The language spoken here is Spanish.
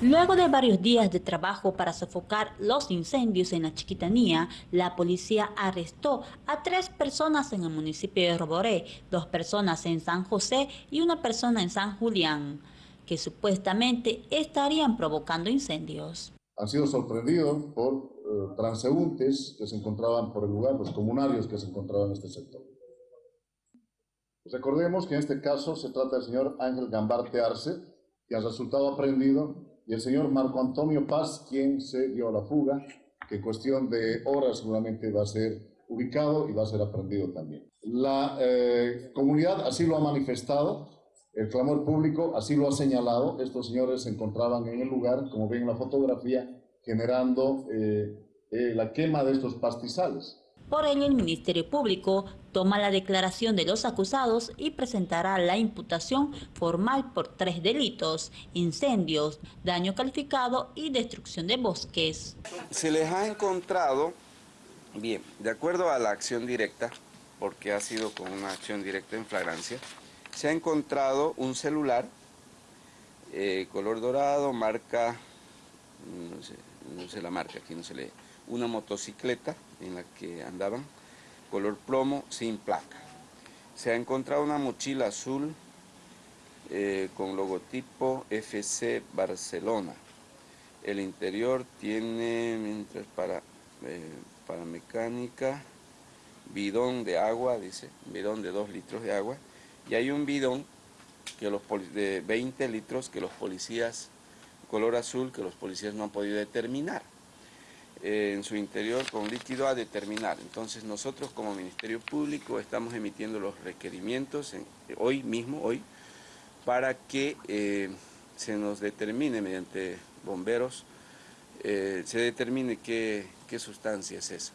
Luego de varios días de trabajo para sofocar los incendios en la Chiquitanía, la policía arrestó a tres personas en el municipio de Roboré, dos personas en San José y una persona en San Julián, que supuestamente estarían provocando incendios. Han sido sorprendidos por eh, transeúntes que se encontraban por el lugar, los comunarios que se encontraban en este sector. Recordemos que en este caso se trata del señor Ángel Gambarte Arce, que ha resultado aprendido y el señor Marco Antonio Paz, quien se dio a la fuga, que en cuestión de horas seguramente va a ser ubicado y va a ser aprendido también. La eh, comunidad así lo ha manifestado, el clamor público así lo ha señalado, estos señores se encontraban en el lugar, como ven en la fotografía, generando eh, eh, la quema de estos pastizales. Por ello, el Ministerio Público toma la declaración de los acusados y presentará la imputación formal por tres delitos, incendios, daño calificado y destrucción de bosques. Se les ha encontrado, bien, de acuerdo a la acción directa, porque ha sido con una acción directa en flagrancia, se ha encontrado un celular eh, color dorado, marca, no sé, no sé la marca, aquí no se lee, una motocicleta en la que andaban, color plomo, sin placa. Se ha encontrado una mochila azul eh, con logotipo FC Barcelona. El interior tiene, mientras para, eh, para mecánica, bidón de agua, dice, bidón de 2 litros de agua, y hay un bidón que los, de 20 litros que los policías, color azul, que los policías no han podido determinar. Eh, en su interior con líquido a determinar. Entonces nosotros como Ministerio Público estamos emitiendo los requerimientos hoy mismo, hoy, para que eh, se nos determine mediante bomberos, eh, se determine qué, qué sustancia es esa.